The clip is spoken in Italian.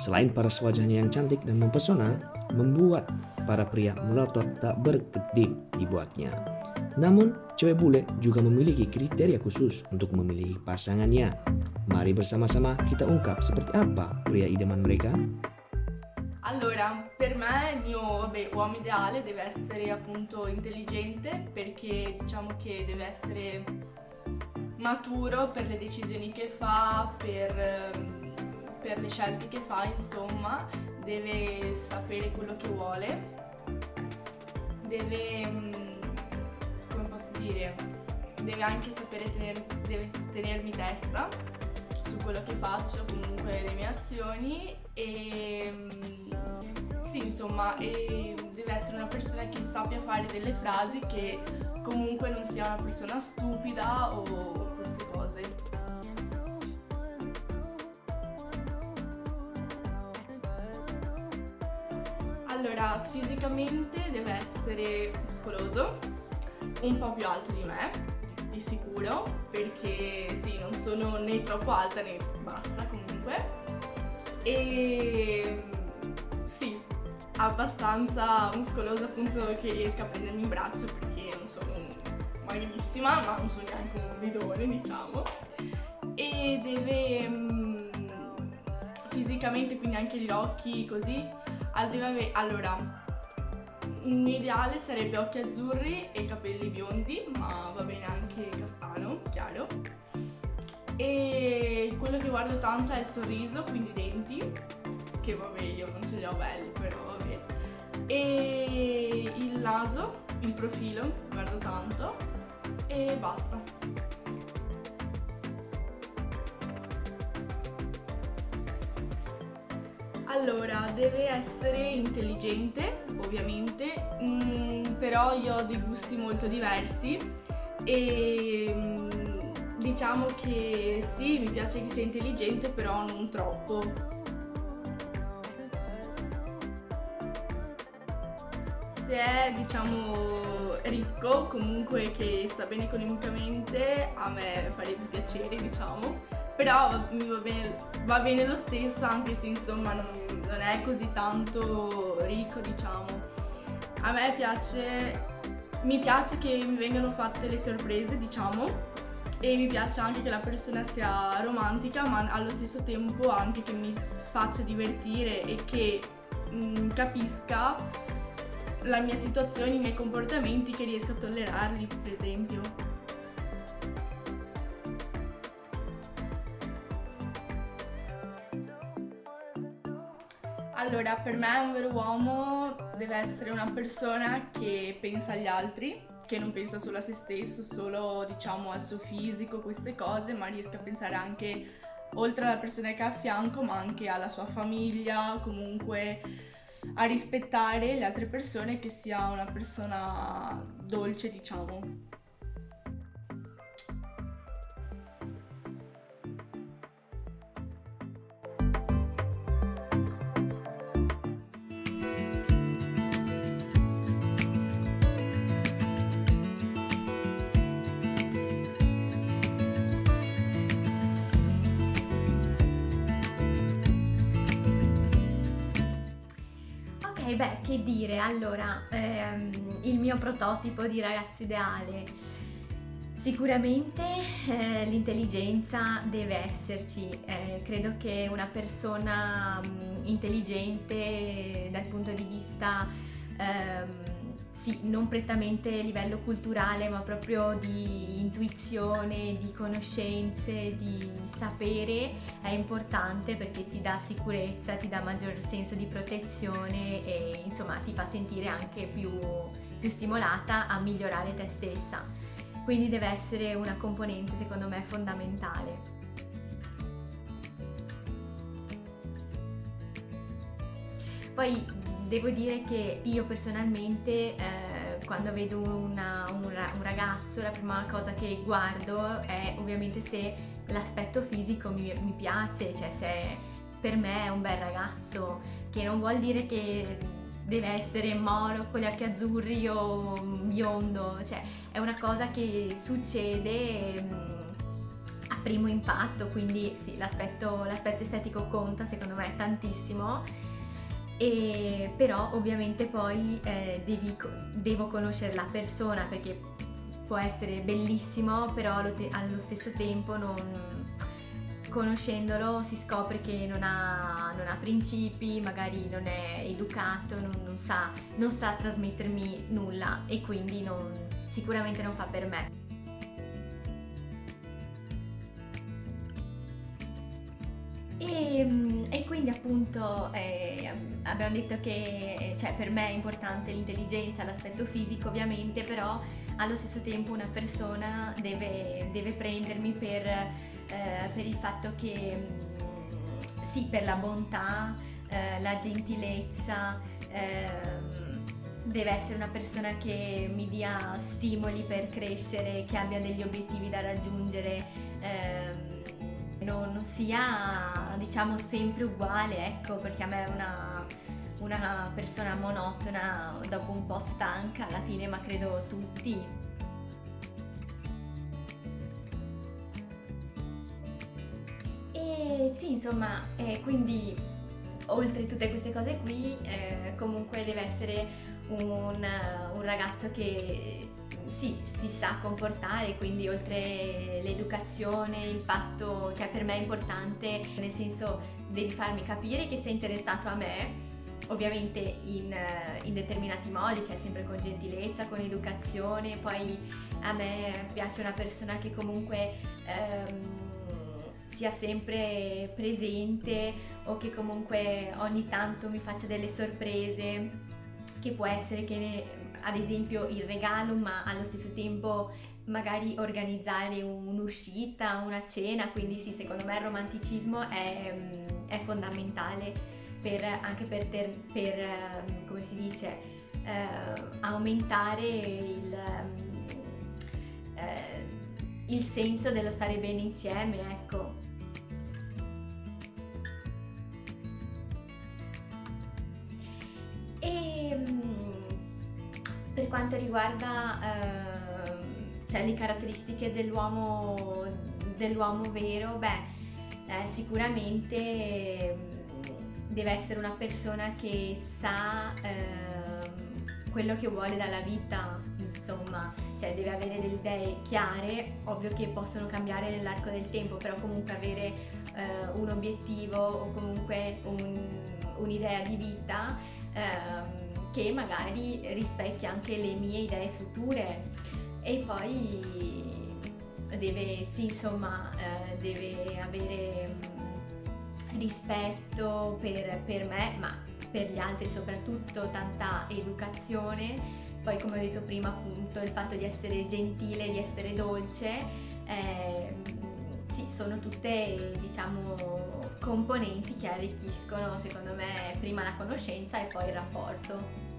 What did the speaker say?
Selain paras wajahnya yang cantik dan mempesona, membuat para pria melotot tak berkedip dibuatnya. Namun, cewek bule juga memiliki kriteria khusus untuk memilih pasangannya. Mari bersama-sama kita ungkap seperti apa pria idaman mereka. Allora, per me il mio vabbè, uomo ideale deve essere appunto intelligente perché diciamo che deve essere maturo per le decisioni che fa, per ehm, per le scelte che fa, insomma, deve sapere quello che vuole, deve, mm, come posso dire, deve anche sapere tener, deve tenermi testa su quello che faccio, comunque le mie azioni e mm, sì, insomma, e deve essere una persona che sappia fare delle frasi che comunque non sia una persona stupida o Allora, fisicamente deve essere muscoloso, un po' più alto di me, di sicuro, perché sì, non sono né troppo alta né bassa comunque. E sì, abbastanza muscoloso appunto che riesca a prendermi in braccio perché non sono magrissima, ma non sono neanche un bidone, diciamo. E deve mm, fisicamente, quindi anche gli occhi così, allora, il mio ideale sarebbe occhi azzurri e capelli biondi, ma va bene anche castano, chiaro. E quello che guardo tanto è il sorriso, quindi i denti, che vabbè io non ce li ho belli, però vabbè. E il naso, il profilo, guardo tanto e basta. Allora, deve essere intelligente, ovviamente, mm, però io ho dei gusti molto diversi e mm, diciamo che sì, mi piace che sia intelligente, però non troppo. Se è, diciamo, ricco, comunque che sta bene economicamente, a me farebbe piacere, diciamo però mi va bene, va bene lo stesso anche se insomma non, non è così tanto ricco diciamo. A me piace, mi piace che mi vengano fatte le sorprese diciamo e mi piace anche che la persona sia romantica ma allo stesso tempo anche che mi faccia divertire e che mh, mm, capisca la mia situazione, i miei comportamenti che riesco a tollerarli per esempio. Allora, per me un vero uomo deve essere una persona che pensa agli altri, che non pensa solo a se stesso, solo diciamo al suo fisico, queste cose, ma riesca a pensare anche oltre alla persona che ha a fianco, ma anche alla sua famiglia, comunque a rispettare le altre persone, che sia una persona dolce, diciamo. Beh, che dire, allora, ehm, il mio prototipo di ragazzo ideale. Sicuramente eh, l'intelligenza deve esserci, eh, credo che una persona mh, mm, intelligente dal punto di vista ehm, sì, non prettamente a livello culturale, ma proprio di intuizione, di conoscenze, di sapere è importante perché ti dà sicurezza, ti dà maggior senso di protezione e insomma ti fa sentire anche più, più stimolata a migliorare te stessa. Quindi deve essere una componente secondo me fondamentale. Poi devo dire che io personalmente eh, quando vedo una, un, un, ragazzo la prima cosa che guardo è ovviamente se l'aspetto fisico mi, mi piace, cioè se per me è un bel ragazzo, che non vuol dire che deve essere moro con gli occhi azzurri o biondo, cioè è una cosa che succede mm, a primo impatto, quindi sì, l'aspetto, l'aspetto estetico conta secondo me tantissimo. E, però ovviamente poi eh, devi, devo conoscere la persona perché può essere bellissimo, però allo, te- allo stesso tempo non, conoscendolo si scopre che non ha, non ha principi, magari non è educato, non, non, sa, non sa, trasmettermi nulla e quindi non, sicuramente non fa per me. E, mm, e, quindi appunto eh, abbiamo detto che cioè, per me è importante l'intelligenza, l'aspetto fisico ovviamente, però allo stesso tempo una persona deve, deve prendermi per, eh, per, il fatto che mm, sì, per la bontà, eh, la gentilezza, eh, deve essere una persona che mi dia stimoli per crescere, che abbia degli obiettivi da raggiungere, ehm, non sia diciamo sempre uguale, ecco, perché a me è una una persona monotona, dopo un po' stanca alla fine, ma credo tutti. E sì, insomma, eh, quindi oltre tutte queste cose qui, eh, comunque deve essere un, un ragazzo che sì, si sa comportare, quindi oltre l'educazione, il fatto, cioè per me è importante, nel senso devi farmi capire che sei interessato a me, ovviamente in, in, determinati modi, cioè sempre con gentilezza, con educazione, poi a me piace una persona che comunque ehm, sia sempre presente o che comunque ogni tanto mi faccia delle sorprese, che può essere che ad esempio il regalo, ma allo stesso tempo magari organizzare un'uscita, una cena, quindi sì, secondo me il romanticismo è, è fondamentale per, anche per, ter, per, ehm, come si dice, eh, aumentare il, ehm, eh, il senso dello stare bene insieme, ecco. Quanto riguarda eh, cioè le caratteristiche dell'uomo, dell'uomo vero, beh, eh, sicuramente deve essere una persona che sa ehm, quello che vuole dalla vita, insomma, cioè deve avere delle idee chiare, ovvio che possono cambiare nell'arco del tempo, però comunque avere eh, un obiettivo o comunque un, un'idea di vita ehm, che magari rispecchia anche le mie idee future. E poi deve, sì, insomma, eh, deve avere rispetto per, per me, ma per gli altri soprattutto tanta educazione, poi come ho detto prima appunto il fatto di essere gentile, di essere dolce, eh, sì, sono tutte diciamo componenti che arricchiscono secondo me prima la conoscenza e poi il rapporto.